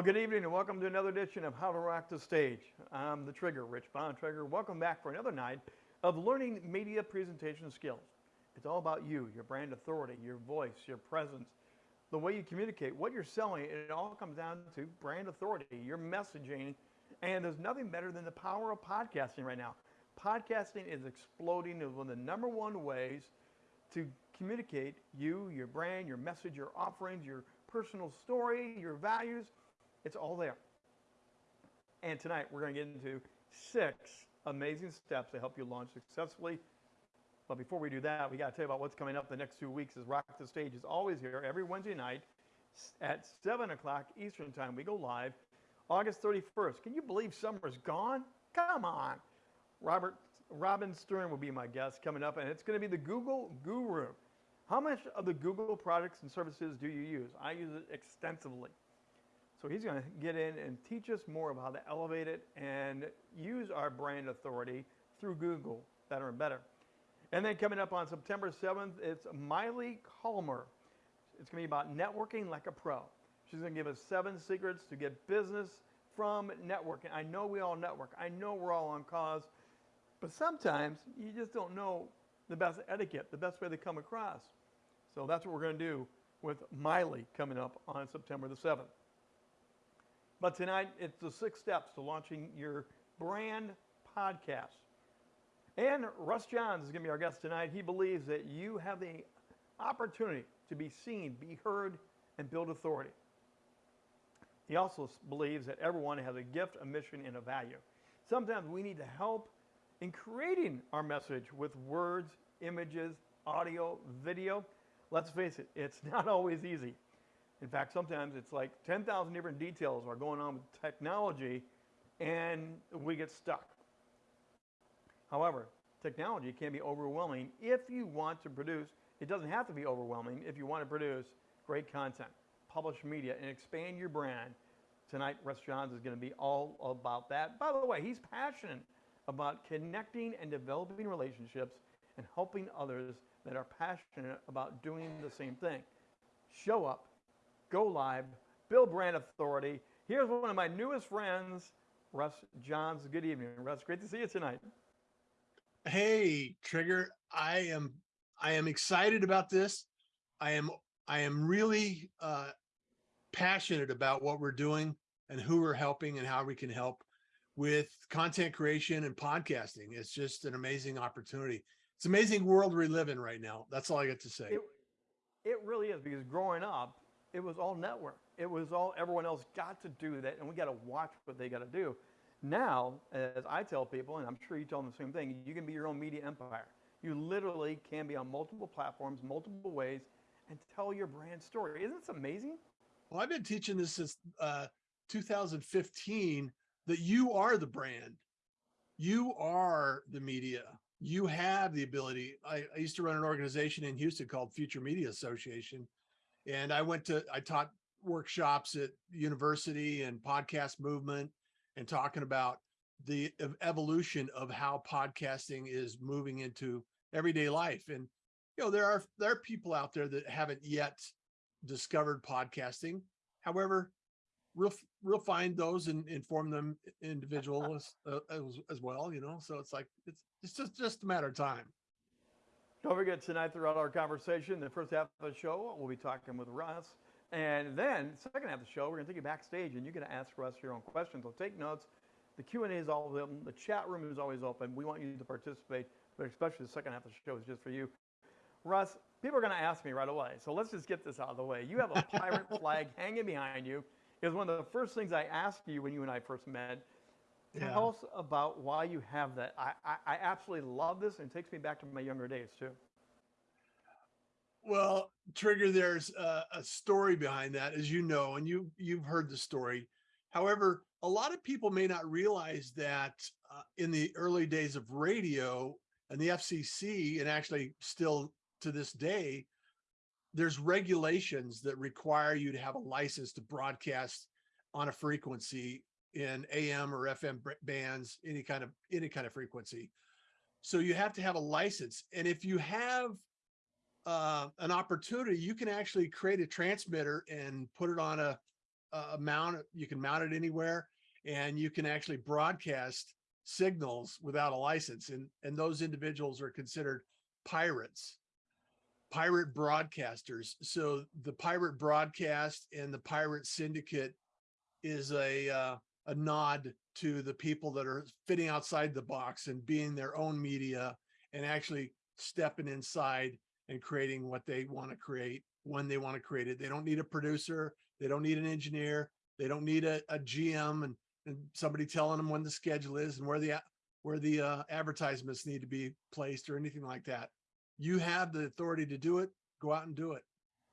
Well, good evening and welcome to another edition of How to Rock the Stage. I'm the Trigger, Rich Bontrager. Welcome back for another night of learning media presentation skills. It's all about you, your brand authority, your voice, your presence, the way you communicate, what you're selling. It all comes down to brand authority, your messaging, and there's nothing better than the power of podcasting right now. Podcasting is exploding. It's one of the number one ways to communicate you, your brand, your message, your offerings, your personal story, your values. It's all there. And tonight we're going to get into six amazing steps to help you launch successfully. But before we do that, we got to tell you about what's coming up the next two weeks. Is Rock the Stage is always here every Wednesday night at 7 o'clock Eastern Time. We go live August 31st. Can you believe summer's gone? Come on. Robert Robin Stern will be my guest coming up, and it's going to be the Google Guru. How much of the Google products and services do you use? I use it extensively. So he's going to get in and teach us more about how to elevate it and use our brand authority through Google better and better. And then coming up on September 7th, it's Miley Calmer. It's going to be about networking like a pro. She's going to give us seven secrets to get business from networking. I know we all network. I know we're all on cause, but sometimes you just don't know the best etiquette, the best way to come across. So that's what we're going to do with Miley coming up on September the 7th. But tonight, it's the six steps to launching your brand podcast. And Russ Johns is going to be our guest tonight. He believes that you have the opportunity to be seen, be heard, and build authority. He also believes that everyone has a gift, a mission, and a value. Sometimes we need to help in creating our message with words, images, audio, video. Let's face it, it's not always easy. In fact, sometimes it's like 10,000 different details are going on with technology and we get stuck. However, technology can be overwhelming if you want to produce, it doesn't have to be overwhelming if you want to produce great content, publish media, and expand your brand. Tonight, Russ Johns is going to be all about that. By the way, he's passionate about connecting and developing relationships and helping others that are passionate about doing the same thing. Show up, go live, Bill brand authority. Here's one of my newest friends, Russ Johns. Good evening, Russ. Great to see you tonight. Hey, Trigger. I am I am excited about this. I am I am really uh, passionate about what we're doing and who we're helping and how we can help with content creation and podcasting. It's just an amazing opportunity. It's amazing world we live in right now. That's all I got to say. It, it really is because growing up, it was all network. It was all everyone else got to do that, and we got to watch what they got to do. Now, as I tell people, and I'm sure you tell them the same thing, you can be your own media empire. You literally can be on multiple platforms, multiple ways, and tell your brand story. Isn't this amazing? Well, I've been teaching this since uh, 2015 that you are the brand. You are the media. You have the ability. I, I used to run an organization in Houston called Future Media Association, and I went to, I taught workshops at university and podcast movement and talking about the evolution of how podcasting is moving into everyday life. And, you know, there are, there are people out there that haven't yet discovered podcasting. However, we'll, we'll find those and inform them individuals uh, as, as well, you know? So it's like, it's, it's just, just a matter of time. Don't forget tonight throughout our conversation, the first half of the show, we'll be talking with Russ. And then second half of the show, we're going to take you backstage and you're going to ask Russ your own questions. So take notes. The Q&A is all of them. The chat room is always open. We want you to participate, but especially the second half of the show is just for you. Russ, people are going to ask me right away. So let's just get this out of the way. You have a pirate flag hanging behind you. It was one of the first things I asked you when you and I first met. Yeah. Tell us about why you have that. I, I, I absolutely love this and it takes me back to my younger days too. Well, Trigger, there's a, a, story behind that, as you know, and you you've heard the story. However, a lot of people may not realize that uh, in the early days of radio and the FCC, and actually still to this day, there's regulations that require you to have a license to broadcast on a frequency in AM or FM bands, any kind of any kind of frequency. So you have to have a license. And if you have uh, an opportunity, you can actually create a transmitter and put it on a uh, mount. You can mount it anywhere and you can actually broadcast signals without a license. And, and those individuals are considered pirates, pirate broadcasters. So the pirate broadcast and the pirate syndicate is a, uh, a nod to the people that are fitting outside the box and being their own media and actually stepping inside and creating what they want to create when they want to create it. They don't need a producer. They don't need an engineer. They don't need a, a GM and, and somebody telling them when the schedule is and where the where the uh, advertisements need to be placed or anything like that. You have the authority to do it. Go out and do it.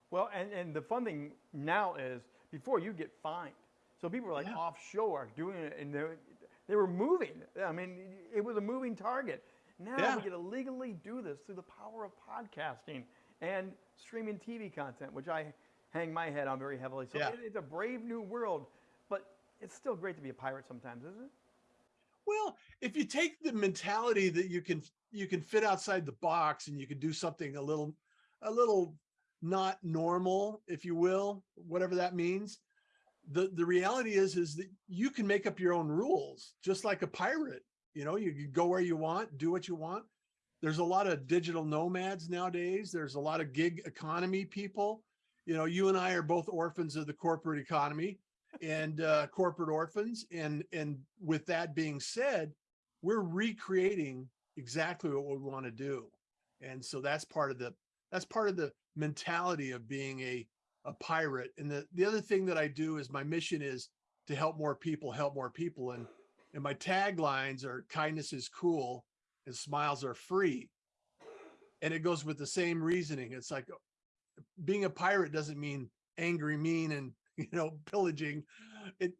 Well, and, and the fun thing now is before you get fined. So people were like Yeah. offshore doing it and they, were- they were moving. I mean, it was a moving target. Now Yeah. we get to legally do this through the power of podcasting and streaming TV content, which I hang my head on very heavily. So Yeah. it- it's a brave new world, but it's still great to be a pirate sometimes, isn't it? Well, if you take the mentality that you can you can fit outside the box and you can do something a little a little not normal, if you will, whatever that means. The the reality is is that you can make up your own rules, just like a pirate. You know, you can go where you want, do what you want. There's a lot of digital nomads nowadays. There's a lot of gig economy people. You know, you and I are both orphans of the corporate economy and uh, corporate orphans. And and with that being said, we're recreating exactly what we want to do. And so that's part of the that's part of the mentality of being a a pirate. And the the other thing that I do is my mission is to help more people, help more people. And and my taglines are kindness is cool and smiles are free. And it goes with the same reasoning. It's like being a pirate doesn't mean angry, mean, and you know, pillaging. It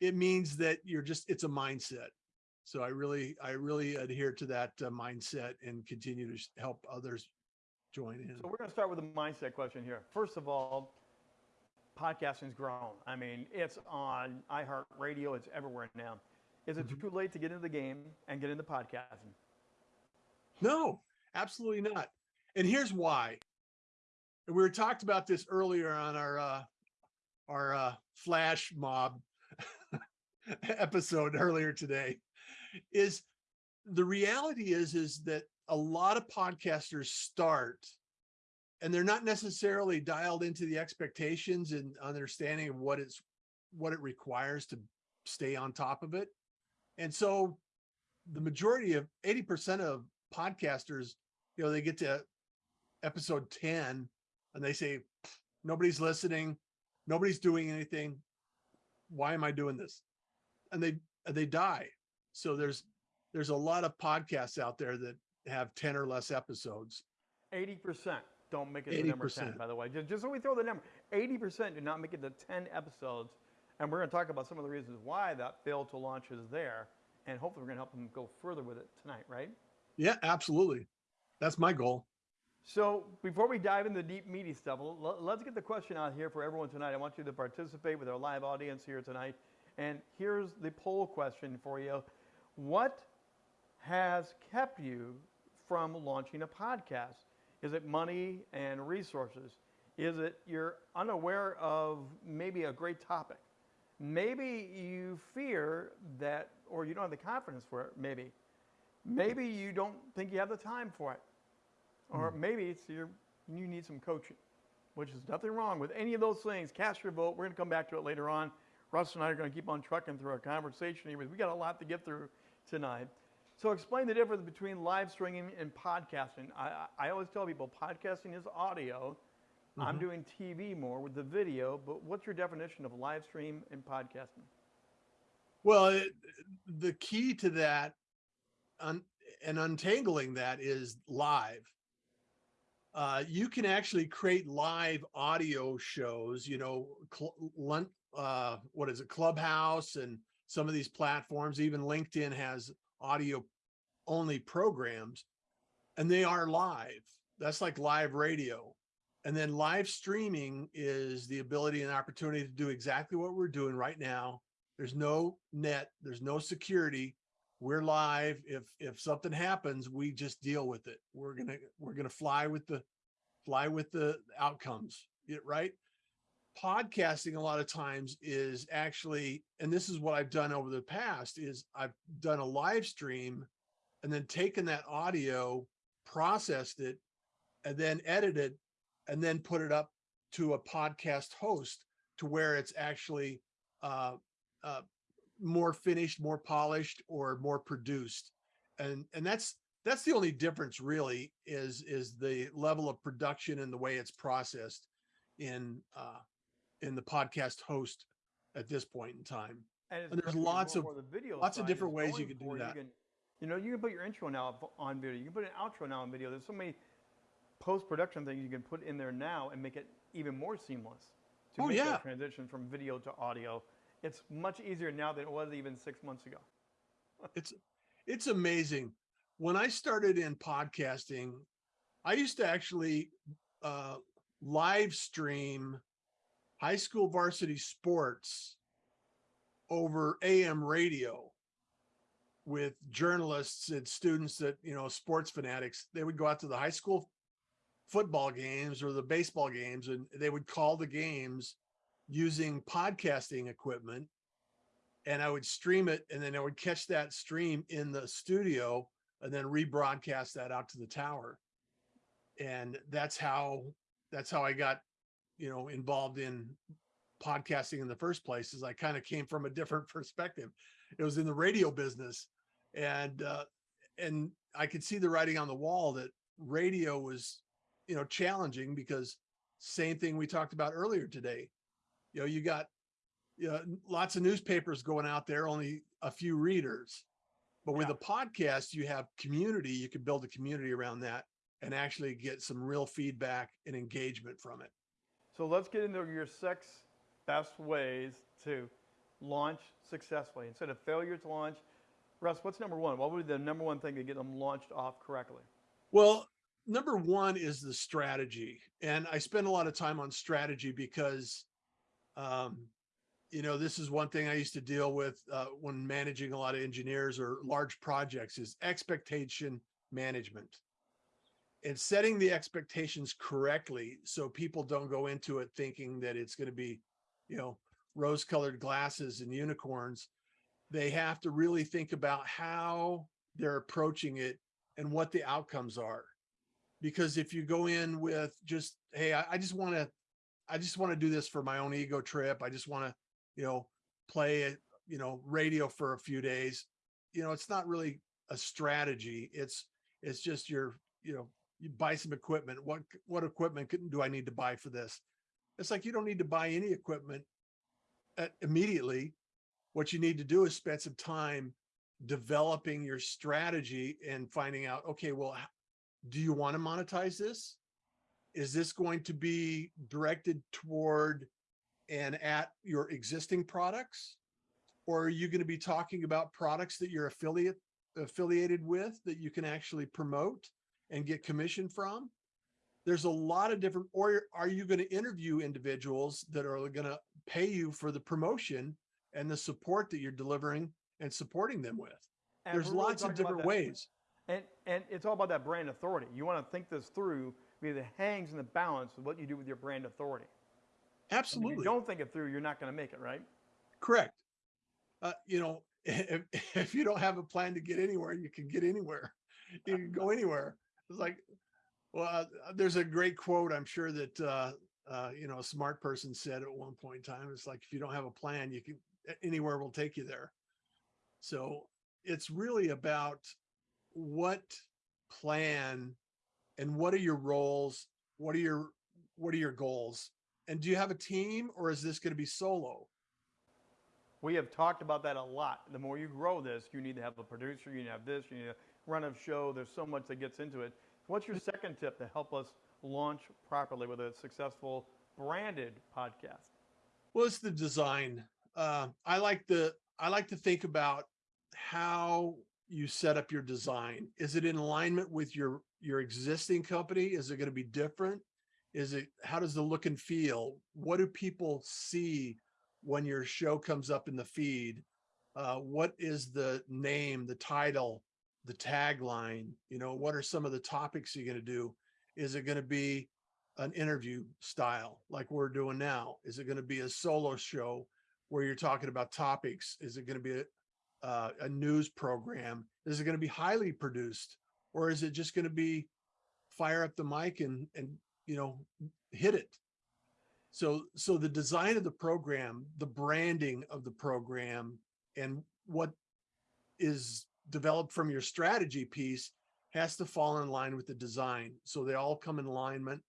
it means that you're just it's a mindset. So I really I really adhere to that uh, mindset and continue to help others join in. So we're going to start with a mindset question here. First of all, podcasting's grown. I mean, it's on iHeartRadio. It's everywhere now. Is it too late to get into the game and get into podcasting? No, absolutely not. And here's why. And we were talked about this earlier on our uh our uh flash mob episode earlier today is the reality is is that a lot of podcasters start and they're not necessarily dialed into the expectations and understanding of what it's what it requires to stay on top of it. And so the majority of 80% of podcasters, you know, they get to episode 10 and they say, nobody's listening, nobody's doing anything. Why am I doing this? And they and they die. So there's there's a lot of podcasts out there that have 10 or less episodes. 80% don't make it to number 10, by the way. Just, just so we throw the number 80% do not make it to 10 episodes. And we're going to talk about some of the reasons why that failed to launch is there. And hopefully, we're going to help them go further with it tonight, right? Yeah, absolutely. That's my goal. So before we dive into the deep meaty stuff, let's get the question out here for everyone tonight. I want you to participate with our live audience here tonight. And here's the poll question for you. What has kept you from launching a podcast? Is it money and resources? Is it you're unaware of maybe a great topic? Maybe you fear that, or you don't have the confidence for it, maybe. Maybe you don't think you have the time for it. Or hmm. maybe it's your, you need some coaching, which is nothing wrong with any of those things. Cast your vote. We're going to come back to it later on. Russ and I are going to keep on trucking through our conversation here. We got a lot to get through tonight. So explain the difference between live streaming and podcasting. I, I always tell people podcasting is audio. I'm doing TV more with the video, but what's your definition of live stream and podcasting? Well, it, the key to that un, and untangling that is live. Uh, you can actually create live audio shows, you know, cl- uh, what is it, Clubhouse and some of these platforms, even LinkedIn has audio only programs and they are live. That's like live radio. And then live streaming is the ability and opportunity to do exactly what we're doing right now. There's no net there's no security. We're live. If if something happens we just deal with it. We're gonna we're gonna fly with the fly with the outcomes. Right? Podcasting a lot of times is actually, and this is what I've done over the past is I've done a live stream and then taken that audio, processed it, and then edited and then put it up to a podcast host to where it's actually uh, uh, more finished, more polished, or more produced. And and that's that's the only difference really is is the level of production and the way it's processed in uh, in the podcast host at this point in time. And, And there's lots of- where the video lots of different ways you can do that. can, you know, you can put your intro now on video. You can put an outro now on video. There's so many post-production things you can put in there now and make it even more seamless to Oh, make yeah. that transition from video to audio. It's much easier now than it was even six months ago. it's it's amazing when i started in podcasting i used to actually uh live stream high school varsity sports over am radio with journalists and students that you know sports fanatics they would go out to the high school football games or the baseball games and they would call the games using podcasting equipment and I would stream it and then I would catch that stream in the studio and then rebroadcast that out to the tower. And that's how that's how I got, you know, involved in podcasting in the first place is I kind of came from a different perspective. It was in the radio business and uh and I could see the writing on the wall that radio was, you know, challenging because same thing we talked about earlier today. You know, you got you know, lots of newspapers going out there, only a few readers. But with a podcast, you have community. You can build a community around that and actually get some real feedback and engagement from it. So let's get into your six best ways to launch successfully. Instead of failure to launch, Russ, what's number one? What would be the number one thing to get them launched off correctly? Well, number one is the strategy. And I spend a lot of time on strategy because, um, you know, this is one thing I used to deal with uh, when managing a lot of engineers or large projects is expectation management and setting the expectations correctly so people don't go into it thinking that it's going to be, you know, rose colored glasses and unicorns. They have to really think about how they're approaching it and what the outcomes are. Because if you go in with just, hey, I, I just want to, I just want to do this for my own ego trip. I just want to, you know, play you know, radio for a few days. You know, it's not really a strategy. It's, it's just your, you know, you buy some equipment. What, what equipment do I need to buy for this? It's like, you don't need to buy any equipment Uh, immediately. What you need to do is spend some time developing your strategy and finding out, okay, well, do you want to monetize this? Is this going to be directed toward and at your existing products? Or are you going to be talking about products that you're affiliate affiliated with that you can actually promote and get commission from? There's a lot of different, or are you going to interview individuals that are going to pay you for the promotion and the support that you're delivering and supporting them with? And There's really lots of different ways. And, and it's all about that brand authority. You want to think this through because it hangs in the balance of what you do with your brand authority. And if Absolutely. you don't think it through, you're not going to make it, right? Correct. Uh, you know, if, if you don't have a plan to get anywhere, you can get anywhere. You can go anywhere. It's like, well, uh, there's a great quote. I'm sure that, uh, uh, you know, a smart person said at one point in time, it's like, if you don't have a plan, you can, anywhere will take you there. So it's really about what plan and what are your roles? What are your, what are your goals? And do you have a team or is this going to be solo? We have talked about that a lot. The more you grow this, you need to have a producer, you need to have this, you need to run a show. There's so much that gets into it. What's your second tip to help us launch properly with a successful branded podcast? Well, it's the design. Uh, I like the I like to think about how you set up your design. Is it in alignment with your your existing company? Is it going to be different? Is it how does the look and feel? What do people see when your show comes up in the feed? Uh, what is the name, the title, the tagline? You know, what are some of the topics you're going to do? Is it going to be an interview style like we're doing now? Is it going to be a solo show where you're talking about topics? Is it going to be a, uh, a news program? Is it going to be highly produced or is it just going to be fire up the mic and, and, you know, hit it? So, so the design of the program, the branding of the program and what is developed from your strategy piece has to fall in line with the design. So they all come in alignment.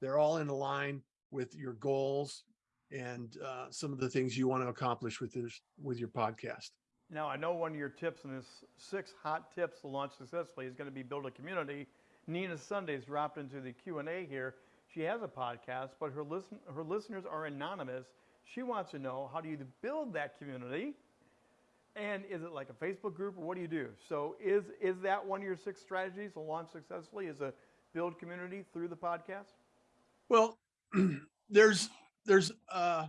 They're all in line with your goals and uh, some of the things you want to accomplish with this, with your podcast. Now, I know one of your tips in this six hot tips to launch successfully is going to be build a community. Nina Sundays dropped into the Q&A here. She has a podcast, but her listen, her listeners are anonymous. She wants to know how do you build that community? And is it like a Facebook group or what do you do? So is is that one of your six strategies to launch successfully is a build community through the podcast? Well, there's there's uh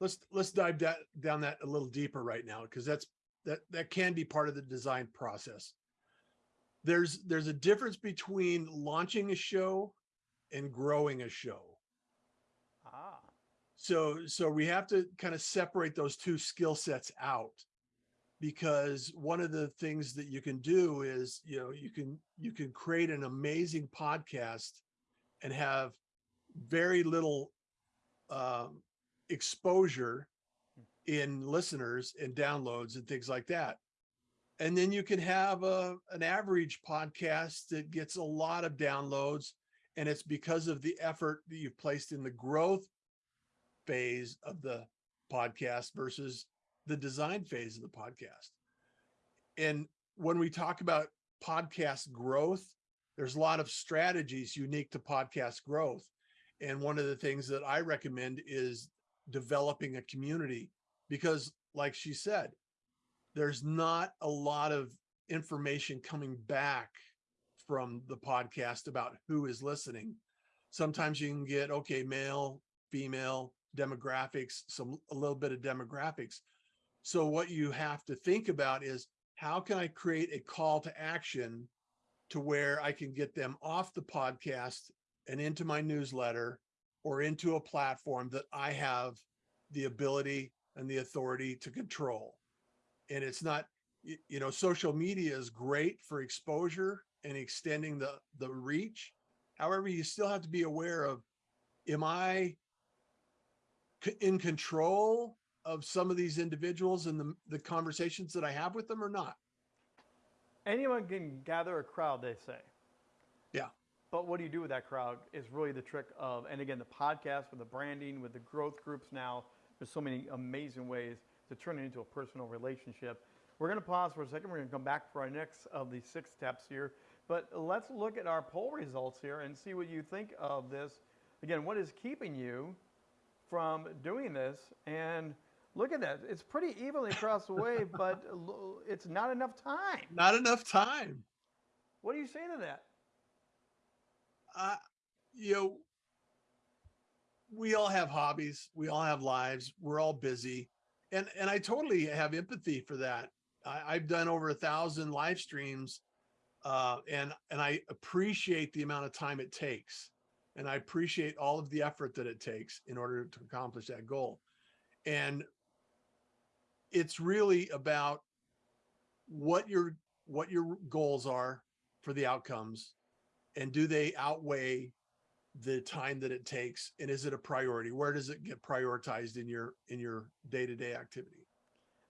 let's let's dive that down that a little deeper right now because that's that that can be part of the design process. There's there's a difference between launching a show and growing a show. So so we have to kind of separate those two skill sets out because one of the things that you can do is, you know, you can you can create an amazing podcast and have very little um, exposure in listeners and downloads and things like that. And then you can have a, an average podcast that gets a lot of downloads and it's because of the effort that you've placed in the growth phase of the podcast versus the design phase of the podcast. And when we talk about podcast growth, there's a lot of strategies unique to podcast growth. And one of the things that I recommend is developing a community because like she said, there's not a lot of information coming back from the podcast about who is listening. Sometimes you can get, okay, male, female, demographics, some a little bit of demographics. So what you have to think about is how can I create a call to action to where I can get them off the podcast and into my newsletter or into a platform that I have the ability and the authority to control. And it's not, you know, social media is great for exposure and extending the, the reach. However, you still have to be aware of, am I in control of some of these individuals and the, the conversations that I have with them or not? Anyone can gather a crowd, they say. Yeah. But what do you do with that crowd is really the trick of, and again, the podcast with the branding, with the growth groups now, there's so many amazing ways to turn it into a personal relationship. We're going to pause for a second. We're going to come back for our next of the six steps here. But let's look at our poll results here and see what you think of this. Again, what is keeping you from doing this? And look at that. It's pretty evenly across the way, but it's not enough time. Not enough time. What do you say to that? Uh, you know, we all have hobbies. We all have lives. We're all busy. And, and I totally have empathy for that. I, I've done over a thousand live streams uh, and, and I appreciate the amount of time it takes. And I appreciate all of the effort that it takes in order to accomplish that goal. And it's really about what your, what your goals are for the outcomes and do they outweigh the time that it takes and is it a priority where does it get prioritized in your in your day-to-day -day activity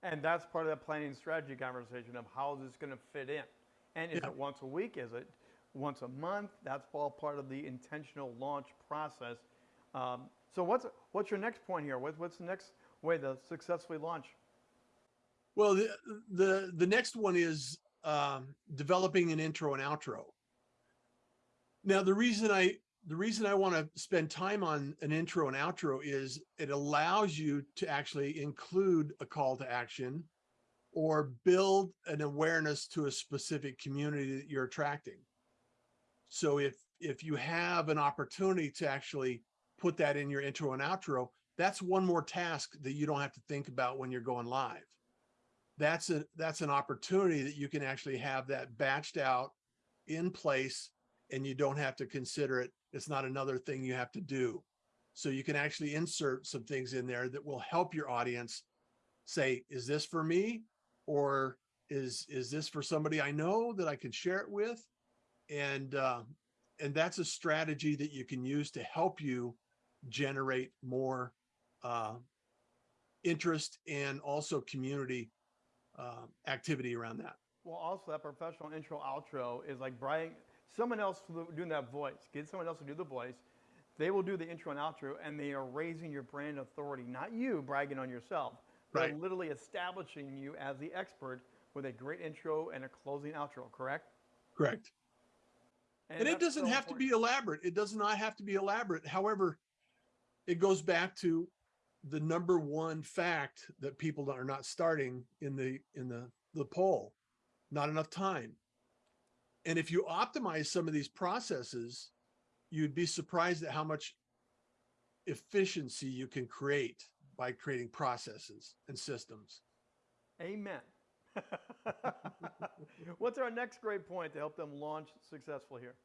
and that's part of that planning strategy conversation of how is this going to fit in and is yeah. it once a week is it once a month. That's all part of the intentional launch process. Um, so what's what's your next point here? What, what's the next way to successfully launch? Well the the the next one is um, developing an intro and outro. Now the reason i the reason I want to spend time on an intro and outro is it allows you to actually include a call to action or build an awareness to a specific community that you're attracting. So if, if you have an opportunity to actually put that in your intro and outro, that's one more task that you don't have to think about when you're going live. That's a, that's an opportunity that you can actually have that batched out in place and you don't have to consider it. It's not another thing you have to do. So you can actually insert some things in there that will help your audience say, is this for me? Or is, is this for somebody I know that I can share it with? And, uh, and that's a strategy that you can use to help you generate more, uh, interest and also community, uh, activity around that. Well, also that professional intro outro is like Brian, someone else doing that voice. Get someone else to do the voice. They will do the intro and outro, and they are raising your brand authority, not you bragging on yourself. They're Right. literally establishing you as the expert with a great intro and a closing outro, correct? Correct. And it doesn't so have to be elaborate. It does not have to be elaborate. However, it goes back to the number one fact that people are not starting in the, in the, the poll, not enough time. And if you optimize some of these processes, you'd be surprised at how much efficiency you can create by creating processes and systems. Amen. What's our next great point to help them launch successfully here?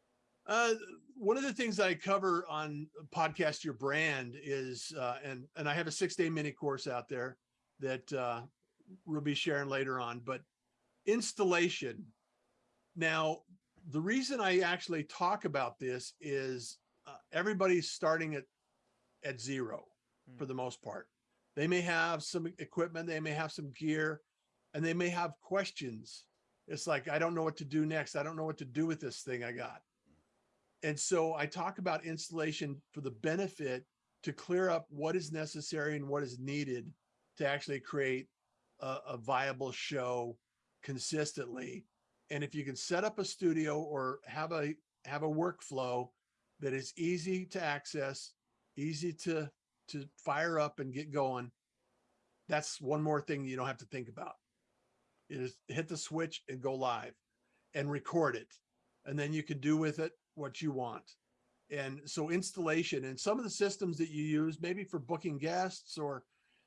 Uh, one of the things I cover on podcast your brand is, uh, and and I have a six day mini course out there that uh, we'll be sharing later on. But installation. Now, the reason I actually talk about this is uh, everybody's starting at at zero for the most part. They may have some equipment, they may have some gear, and they may have questions. It's like I don't know what to do next. I don't know what to do with this thing I got. And so I talk about installation for the benefit to clear up what is necessary and what is needed to actually create a, a viable show consistently. And if you can set up a studio or have a have a workflow that is easy to access, easy to to fire up and get going, that's one more thing you don't have to think about. Is hit the switch and go live and record it. And then you can do with it what you want. And so installation and some of the systems that you use, maybe for booking guests or,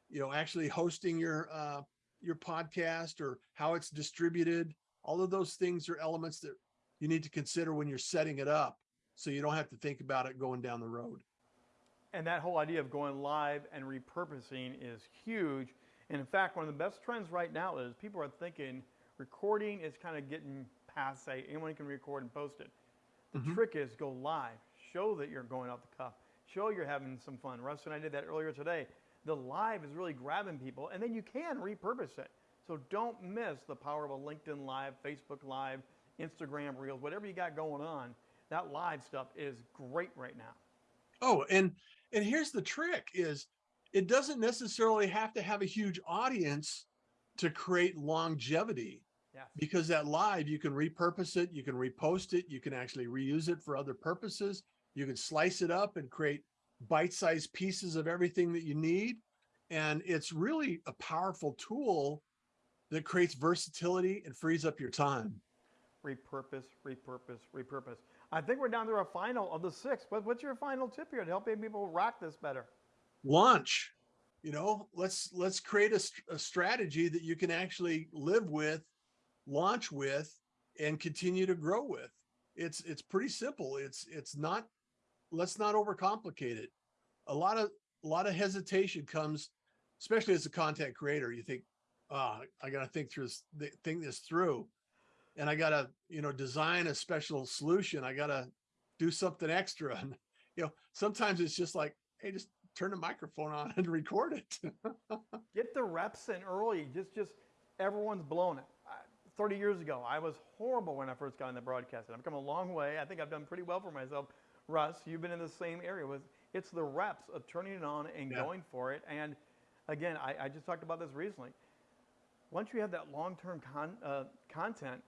you know, actually hosting your, uh, your podcast or how it's distributed, all of those things are elements that you need to consider when you're setting it up. So you don't have to think about it going down the road. And that whole idea of going live and repurposing is huge. And in fact, one of the best trends right now is people are thinking recording is kind of getting passe. Anyone can record and post it. The Mhm. trick is go live. Show that you're going off the cuff. Show you're having some fun. Russ and I did that earlier today. The live is really grabbing people, and then you can repurpose it. So don't miss the power of a LinkedIn Live, Facebook Live, Instagram Reels, whatever you got going on. That live stuff is great right now. Oh, and and here's the trick is it doesn't necessarily have to have a huge audience to create longevity Yes. because that live you can repurpose it, you can repost it, you can actually reuse it for other purposes. You can slice it up and create bite-sized pieces of everything that you need. And it's really a powerful tool that creates versatility and frees up your time. repurpose, repurpose, repurpose. I think we're down to our final of the six. What, what's your final tip here to helping people rock this better? Launch you know let's let's create a, a strategy that you can actually live with launch with and continue to grow with. It's it's pretty simple. It's it's not let's not overcomplicate it. A lot of a lot of hesitation comes especially as a content creator you think ah i gotta think through this think this through. And i gotta you know design a special solution. I gotta do something extra. And you know sometimes it's just like hey just turn the microphone on and record it. Get the reps in early. Just, just everyone's blown it. I, 30 years ago, I was horrible when I first got in into broadcasting. I've come a long way. I think I've done pretty well for myself. Russ, you've been in the same area. With it's the reps of turning it on and Yeah. going for it. And again, I, I just talked about this recently. Once you have that long-term con, uh, content,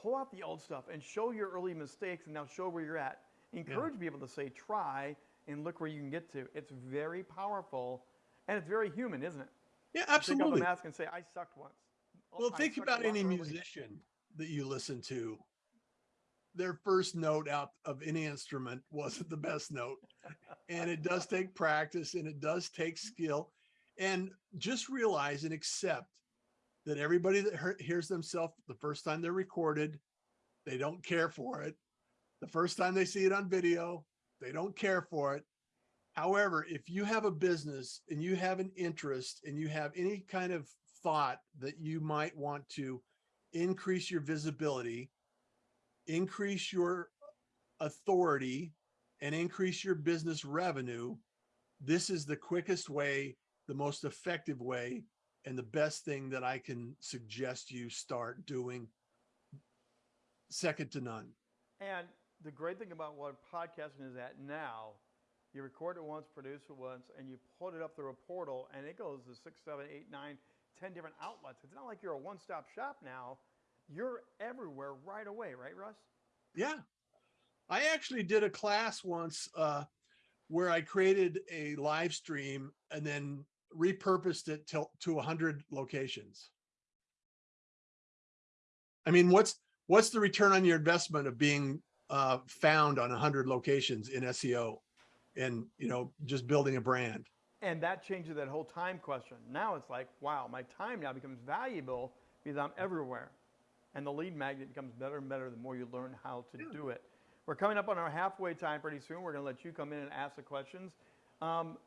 pull out the old stuff and show your early mistakes, and now show where you're at. Encourage people to say, try and look where you can get to. It's very powerful, and it's very human, isn't it? yeah, Pick up absolutely. a mask and say, I sucked once. Oh, Well, I think about any early." musician that you listen to. Their first note out of any instrument wasn't the best note. And it does take practice and it does take skill. And just realize and accept that everybody that hears themselves the first time they're recorded, they don't care for it. The first time they see it on video, they don't care for it. However, if you have a business and you have an interest and you have any kind of thought that you might want to increase your visibility, increase your authority, and increase your business revenue, this is the quickest way, the most effective way, and the best thing that I can suggest you start doing. Second to none. And the great thing about what podcasting is at now, you record it once, produce it once, and you put it up through a portal, and it goes to six, seven, eight, nine, ten different outlets. It's not like you're a one-stop shop now. You're everywhere right away, right, Russ? Yeah. I actually did a class once uh, where I created a live stream and then repurposed it to, to 100 locations. I mean, what's what's the return on your investment of being uh, found on 100 locations in SEO and, you know, just building a brand? And that changes that whole time question. Now it's like, wow, my time now becomes valuable because I'm everywhere. And the lead magnet becomes better and better the more you learn how to Yeah. do it. We're coming up on our halfway time pretty soon. We're going to let you come in and ask the questions. Um,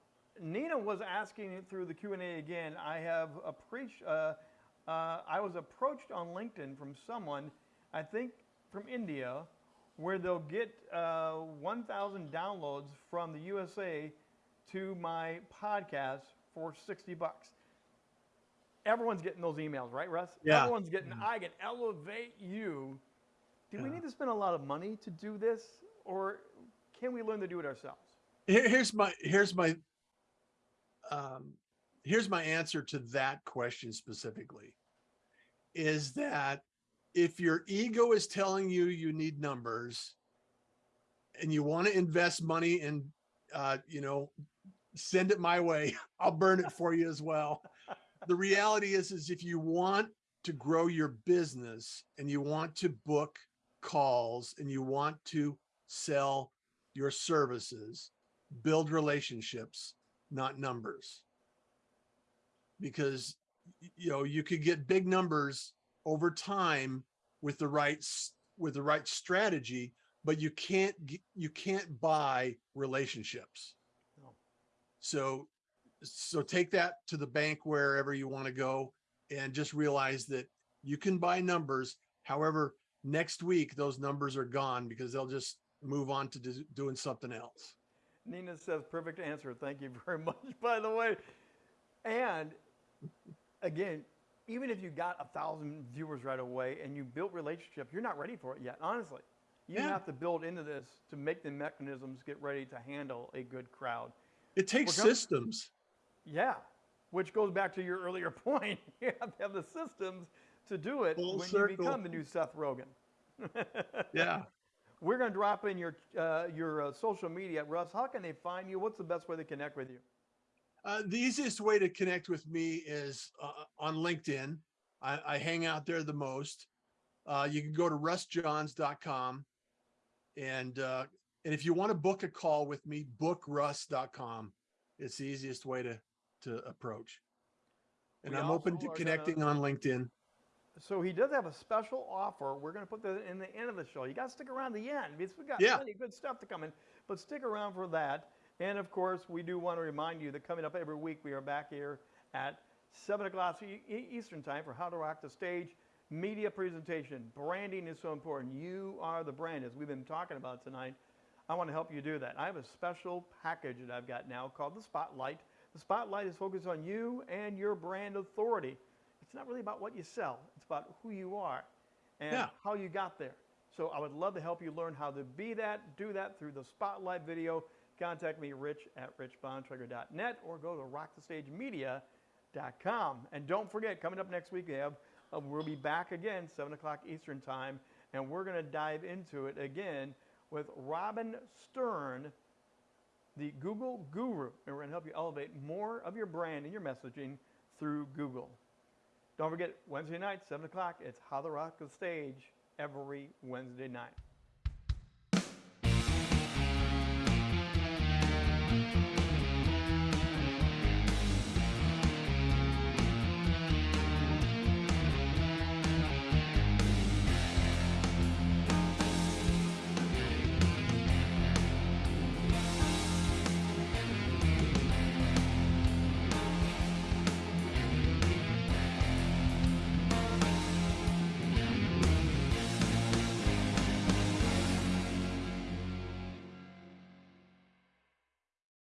Nina was asking through the Q&A again. I have appreci- uh, uh, I was approached on LinkedIn from someone, I think from India, where they'll get uh, 1,000 downloads from the USA to my podcast for 60 bucks. Everyone's getting those emails, right, Russ? Yeah. Everyone's getting, I can elevate you. Do we need to spend a lot of money to do this, or can we learn to do it ourselves? Here, here's my here's my um, here's my answer to that question specifically. Is that if your ego is telling you you need numbers, and you want to invest money and uh, you know send it my way, I'll burn it for you as well. The reality is, is if you want to grow your business and you want to book calls and you want to sell your services, build relationships, not numbers. Because you know, you could get big numbers over time with the right with the right strategy, but you can't you can't buy relationships. No. So so take that to the bank wherever you want to go and just realize that you can buy numbers. However, next week those numbers are gone because they'll just move on to do- doing something else. Nina says, perfect answer. Thank you very much, by the way. And again, even if you got a thousand viewers right away and you built relationship, you're not ready for it yet, honestly. You Yeah. have to build into this to make the mechanisms get ready to handle a good crowd. It takes com- systems. Yeah, which goes back to your earlier point. You have to have the systems to do it Full when you become the new Seth Rogen. Yeah. We're going to drop in your uh, your uh, social media. Russ, how can they find you? What's the best way to connect with you? Uh, the easiest way to connect with me is uh, on LinkedIn. I, I hang out there the most. Uh, you can go to russjohns.com and uh, and if you want to book a call with me, bookruss.com. It's the easiest way to to approach. And We I'm open to connecting gonna- on LinkedIn. So he does have a special offer. We're going to put that in the end of the show. You got to stick around the end because we got Yeah. plenty of good stuff to come in. But stick around for that. And of course, we do want to remind you that coming up every week, we are back here at 7 o'clock Eastern Time for How to Rock the Stage media presentation. Branding is so important. You are the brand, as we've been talking about tonight. I want to help you do that. I have a special package that I've got now called the Spotlight. The Spotlight is focused on you and your brand authority. It's not really about what you sell, it's about who you are and Yeah. how you got there. So I would love to help you learn how to be that, do that through the Spotlight video. Contact me, rich at richbontrager.net or go to rockthestagemedia.com. And don't forget, coming up next week, we have, uh, we'll be back again, 7 o'clock Eastern Time, and we're going to dive into it again with Robin Stern, the Google guru. And we're going to help you elevate more of your brand and your messaging through Google. Don't forget, Wednesday night, 7 o'clock, it's How to Rock the Stage every Wednesday night.